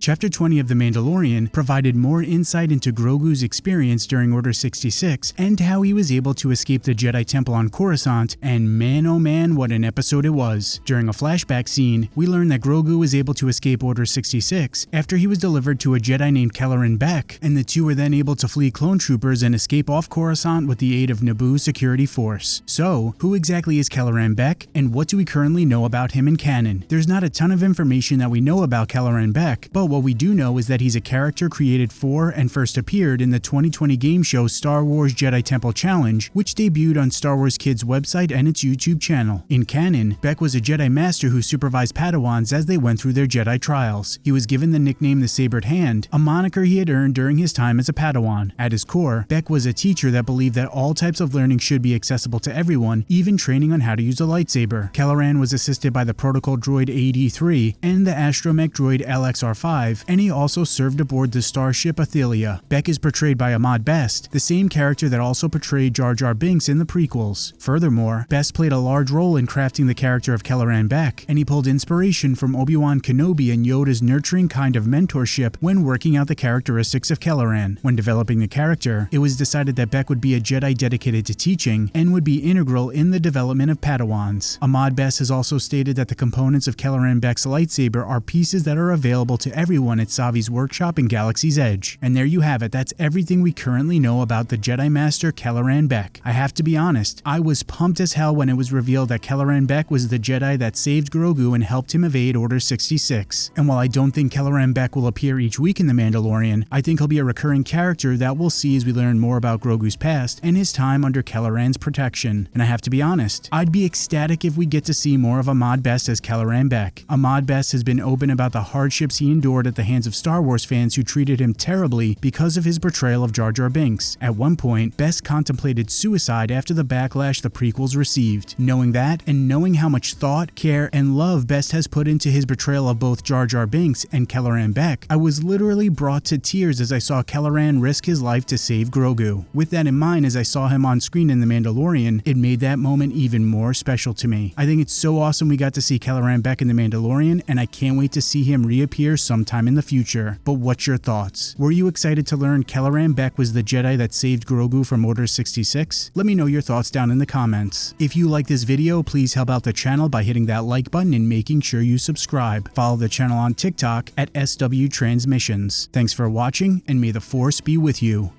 Chapter 20 of The Mandalorian provided more insight into Grogu's experience during Order 66 and how he was able to escape the Jedi Temple on Coruscant, and man oh man what an episode it was. During a flashback scene, we learn that Grogu was able to escape Order 66 after he was delivered to a Jedi named Kelleran Beck, and the two were then able to flee clone troopers and escape off Coruscant with the aid of Naboo's security force. So, who exactly is Kelleran Beck, and what do we currently know about him in canon? There's not a ton of information that we know about Kelleran Beck, but what we do know is that he's a character created for and first appeared in the 2020 game show Star Wars Jedi Temple Challenge, which debuted on Star Wars Kids website and its YouTube channel. In canon, Beck was a Jedi Master who supervised Padawans as they went through their Jedi trials. He was given the nickname the Sabered Hand, a moniker he had earned during his time as a Padawan. At his core, Beck was a teacher that believed that all types of learning should be accessible to everyone, even training on how to use a lightsaber. Kelleran was assisted by the protocol droid AD-3 and the astromech droid LXR-5, and he also served aboard the starship Athelia. Beck is portrayed by Ahmed Best, the same character that also portrayed Jar Jar Binks in the prequels. Furthermore, Best played a large role in crafting the character of Kelleran Beck, and he pulled inspiration from Obi-Wan Kenobi and Yoda's nurturing kind of mentorship when working out the characteristics of Kelleran. When developing the character, it was decided that Beck would be a Jedi dedicated to teaching and would be integral in the development of Padawans. Ahmed Best has also stated that the components of Kelleran Beck's lightsaber are pieces that are available to everyone at Savi's workshop in Galaxy's Edge. And there you have it, that's everything we currently know about the Jedi Master Kelleran Beck. I have to be honest, I was pumped as hell when it was revealed that Kelleran Beck was the Jedi that saved Grogu and helped him evade Order 66. And while I don't think Kelleran Beck will appear each week in The Mandalorian, I think he'll be a recurring character that we'll see as we learn more about Grogu's past and his time under Kelleran's protection. And I have to be honest, I'd be ecstatic if we get to see more of Ahmed Best as Kelleran Beck. Ahmed Best has been open about the hardships he endured at the hands of Star Wars fans who treated him terribly because of his portrayal of Jar Jar Binks. At one point, Best contemplated suicide after the backlash the prequels received. Knowing that, and knowing how much thought, care, and love Best has put into his portrayal of both Jar Jar Binks and Kelleran Beck, I was literally brought to tears as I saw Kelleran risk his life to save Grogu. With that in mind, as I saw him on screen in The Mandalorian, it made that moment even more special to me. I think it's so awesome we got to see Kelleran Beck in The Mandalorian, and I can't wait to see him reappear sometime in the future. But what's your thoughts? Were you excited to learn Kelleran Beck was the Jedi that saved Grogu from Order 66? Let me know your thoughts down in the comments. If you like this video, please help out the channel by hitting that like button and making sure you subscribe. Follow the channel on TikTok at SW Transmissions. Thanks for watching, and may the Force be with you.